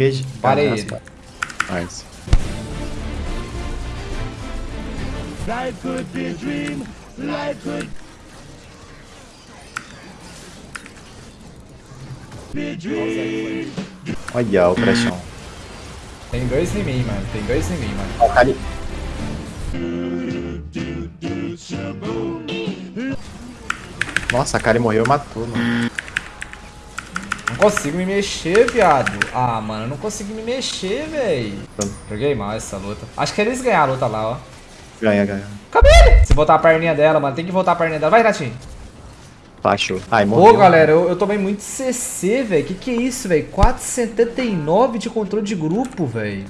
Engage. Parei Nice. ele. Nice. Life could be a dream. Life could be a dream. Olha o trechão. Tem dois em mim, mano. Tem dois em mim, mano. Ó, o Kali. Nossa, a Kali morreu e matou, mano. Consigo me mexer, viado. Ah, mano, eu não consigo me mexer, véi. Joguei mal essa luta. Acho que eles ganharam a luta lá, ó. Ganha, ganha. Cadê ele? Se botar a perninha dela, mano, tem que voltar a perninha dela. Vai, Natinho. Achou. Ai, morreu. Pô, galera, eu, eu tomei muito CC, velho. Que que é isso, velho? 4,79 de controle de grupo, velho.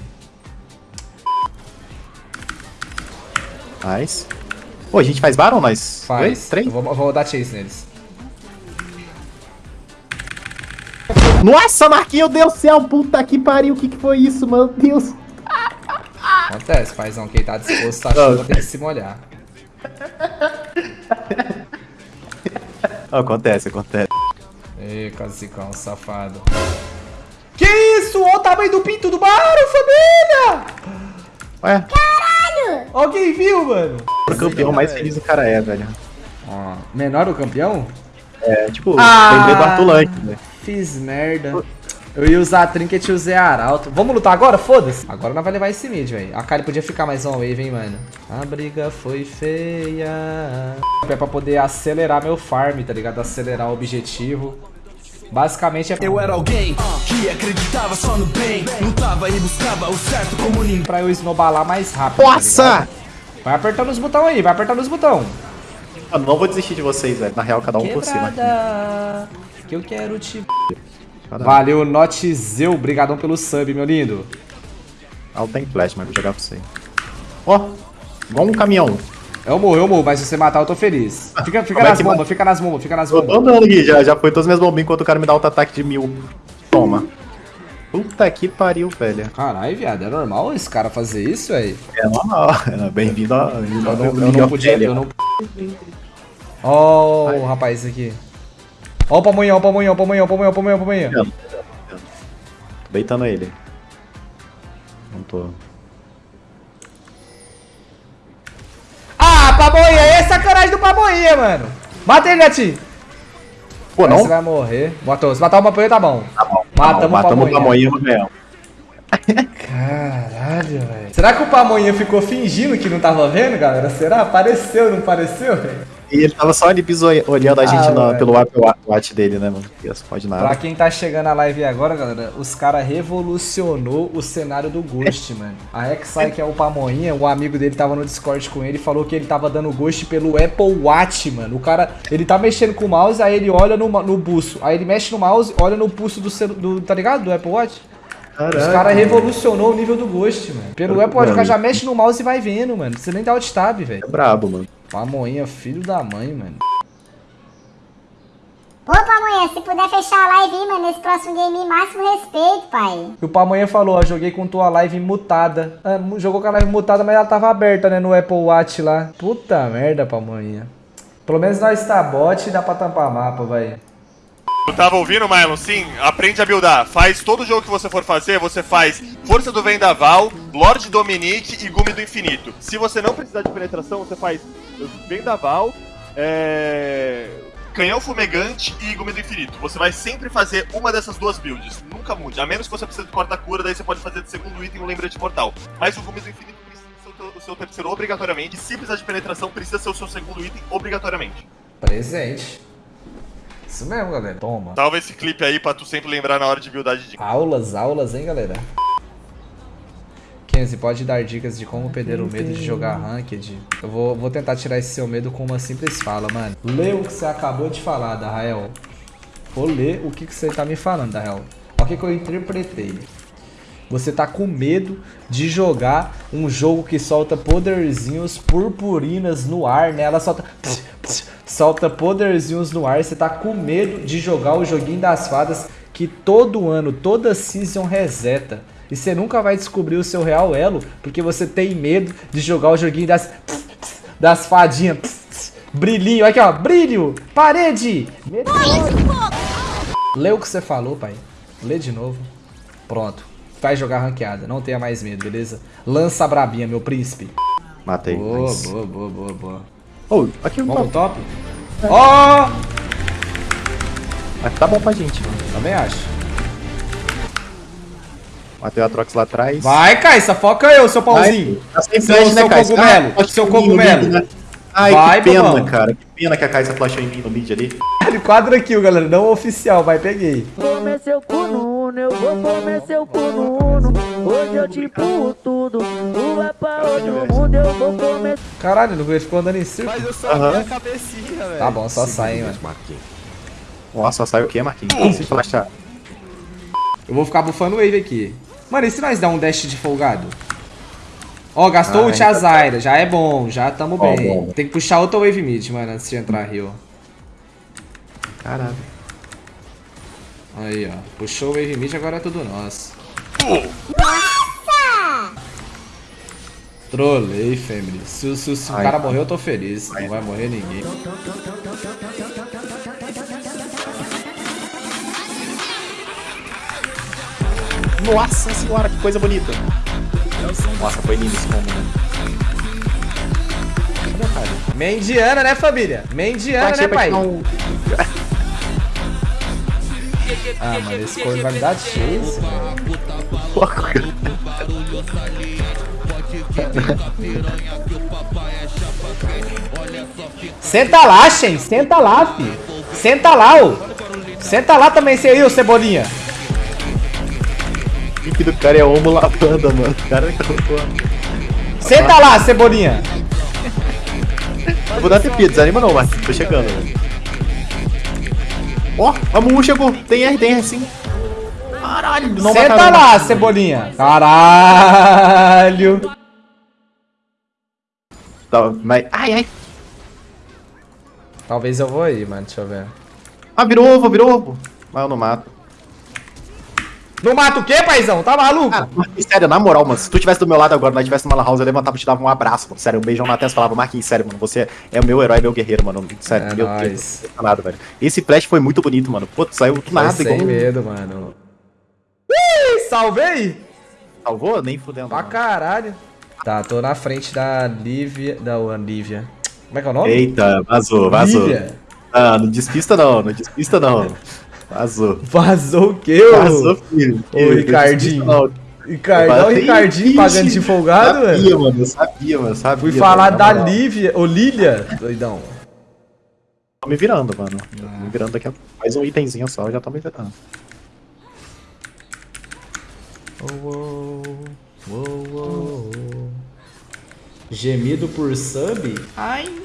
Nice. Pô, a gente faz Baron, nós? Faz. Dois? Três? Eu vou, vou dar chase neles. Nossa, Marquinhos, Deus do céu, puta que pariu, o que que foi isso, meu Deus? Acontece, paizão. Quem tá disposto a chuva tem que se molhar. Acontece, acontece. Ê, casicão, safado. Que isso? Olha o tamanho do pinto do Mario, família! Ué, Alguém viu, mano? o campeão mais feliz o cara é, velho. Ó, menor o campeão? É, tipo, Ah! lembrei do velho. Fiz merda. Eu ia usar a Trinket e usei a Arauto. Vamos lutar agora? Foda-se. Agora nós vai levar esse mid, velho. A Kali podia ficar mais uma wave, hein, mano. A briga foi feia. É pra poder acelerar meu farm, tá ligado? Acelerar o objetivo. Basicamente é Eu era alguém que acreditava só no bem, lutava e buscava o certo como ninguém. pra eu esnobalar mais rápido. tá Nossa! ligado? vai apertando os botões aí, vai apertando os botões. Mano, não vou desistir de vocês, velho. Na real, cada um por cima. aqui. Que eu quero te. Valeu, Notzeu. Obrigadão pelo sub, meu lindo. Ah, tem flash, mas vou jogar pra você. Ó, igual um caminhão. Eu morro, eu morro, mas se você matar, eu tô feliz. Fica, fica Como é nas que bombas, fica nas bombas, fica nas Tô bombas. andando aqui, já, já foi todas as minhas bombinhas enquanto o cara me dá outro ataque de mil. Toma. Puta que pariu, velho. Caralho, viado, é normal esse cara fazer isso, velho? É normal. É, Bem-vindo a. Eu não, eu não podia, eu não... Ó o rapaz aqui. Ó o pamonhão, ó o pamonhão, ó o pamonhão, ó o pamonhão, ó o pamonhão, ó o pamonhão. Tô beitando ele. Não tô. Ah, pamonha, é sacanagem do pamonha, mano. Mata ele, gatinho. Pô, não? Você vai morrer. Matou, se matar o pamonha, tá bom. Tá bom. Matamos o Matamos o pamonha. pamonha no real. Caralho, velho. Será que o pamonha ficou fingindo que não tava vendo, galera? Será? Apareceu, não pareceu, velho? E ele tava só ali olhando a gente Ah, na- pelo Apple Wa- Watch dele, né, mano? Pode Pra nada. quem tá chegando na live agora, galera, os caras revolucionou o cenário do Ghost, mano. A Xai, que é o Pamonha, um amigo dele tava no Discord com ele, falou que ele tava dando Ghost pelo Apple Watch, mano. O cara, ele tá mexendo com o mouse, aí ele olha no, no pulso. Aí ele mexe no mouse, olha no pulso do, do tá ligado? Do Apple Watch. Os caras revolucionou o nível do Ghost, mano. Pelo Apple Watch, o cara já mexe no mouse e vai vendo, mano. Você nem dá alt tab, velho. É brabo, mano. Pamonha, filho da mãe, mano. Pô, Pamonha, se puder fechar a live aí, mano, nesse próximo game, máximo respeito, pai. E o Pamonha falou, ó, joguei com tua live mutada. Ah, jogou com a live mutada, mas ela tava aberta, né, no Apple Watch lá. Puta merda, Pamonha. Pelo menos nós tá bot e dá pra tampar mapa, vai. Eu tava ouvindo, Mylon? Sim, aprende a buildar. Faz todo jogo que você for fazer, você faz Força do Vendaval, Lorde Dominique e Gume do Infinito. Se você não precisar de penetração, você faz Vendaval, é... Canhão Fumegante e Gume do Infinito. Você vai sempre fazer uma dessas duas builds. Nunca mude. A menos que você precise de corta-cura, daí você pode fazer de segundo item um lembrete mortal. Mas o Gume do Infinito precisa ser o seu terceiro obrigatoriamente. Se precisar de penetração, precisa ser o seu segundo item obrigatoriamente. Presente. Isso mesmo, galera. Toma. Salva esse clipe aí pra tu sempre lembrar na hora de buildar de dica. Aulas, aulas, hein, galera? Kenzie, pode dar dicas de como perder o medo de jogar Ranked? Eu vou, vou tentar tirar esse seu medo com uma simples fala, mano. Lê o que você acabou de falar, Darrael. Vou ler o que, que você tá me falando, Darrael. Olha o que, que eu interpretei. Você tá com medo de jogar um jogo que solta poderzinhos purpurinas no ar, né? Ela solta. Solta poderzinhos no ar. Você tá com medo de jogar o joguinho das fadas que todo ano, toda season reseta. E você nunca vai descobrir o seu real elo porque você tem medo de jogar o joguinho das. Das fadinhas. Brilhinho, aqui ó, brilho, parede. Lê o que você falou, pai. Lê de novo. Pronto. vai jogar ranqueada. Não tenha mais medo, beleza? Lança a brabinha, meu príncipe. Matei. Boa, boa, boa, boa, boa. Oh, aqui Vamos tá, top? Ó! tá bom pra gente, mano. Também acho. Matei a Trox lá atrás. Vai, Caissa, foca eu, seu pauzinho. Tá sem Seu- flash, né, seu Kai? cogumelo, Ah, seu cogumelo. mid, né? Ai, Vai, que pena, bobão. cara. Que pena que a Kaisa flashou em mim no mid ali. Quadra kill, galera. Não oficial, vai, peguei. Comer seu cu no Uno, eu vou comer seu cu no Uno. Hoje eu te empurro tudo. Tu vai pra outro mundo, eu vou comer. Caralho, ele ficou andando em círculo. Mas eu só vi a cabecinha, velho. Tá bom, só sai, hein, mano. Nossa, sai o quê, Marquinhos? Se flashar. Eu vou ficar bufando wave aqui. Mano, e se nós dar um dash de folgado? Ó, gastou Ah, ult a Zyra, já é bom, já tamo Ó, bem. bom. Tem que puxar outra wave mid, mano, antes de entrar rio. Caralho. Aí, ó. Puxou o wave mid, agora é tudo nosso. Trolei, family. Se, se, se o cara morrer, eu tô feliz. Não vai morrer ninguém. Nossa senhora, que coisa bonita. Nossa, foi lindo esse combo, né? Mendiana, né, família? Mendiana, né, pai? um- Ah, mano, esse corno vai me dar chance, velho. Senta lá, Shen. Senta lá, fi. Senta lá, ô. Senta lá também, você aí, ô Cebolinha. O pique do cara é homo lavanda, mano. O cara colocou. Senta lá, Cebolinha. Eu vou dar TP, desanima não, Marquinhos. Tô chegando, velho. Ó, a Mumu chegou. Tem R, tem R sim. Caralho, não Senta lá. Cebolinha. Caralho. Tá, mas... Ai, ai. Talvez eu vou aí, mano. Deixa eu ver. Ah, virou ovo, virou ovo. Mas eu não mato. Não mata o quê, paizão? Tá maluco? Marquinhos, sério, na moral, mano, se tu tivesse do meu lado agora, nós tivesse numa house, eu levantava e te dava um abraço, mano. Sério, um beijão na testa e falava, Marquinhos, sério, mano, você é o meu herói, meu guerreiro, mano. Sério, É meu nóis. Deus, não nada, velho. Esse flash foi muito bonito, mano. Pô, saiu do Foi nada, sem igual... um- medo, mano. Ih, salvei! Salvou? Nem fudendo. Pra mano. caralho. Tá, tô na frente da Lívia. Da Lívia. Como é que é o nome? Eita, vazou, vazou. Lívia. Ah, não despista não, não despista não. Vazou. Vazou o quê, ô? Vazou, filho. Ô, Ricardinho. Ricardão, não. Ricardinho Ixi, pagando de folgado, sabia, velho. mano, eu sabia, mano, eu sabia. Fui mano, falar na da. Lívia. Ô, Lília. Doidão. Tô me virando, mano. Tô me virando daqui a mais um itemzinho só, eu já tô me virando. Gemido por sub? Ai.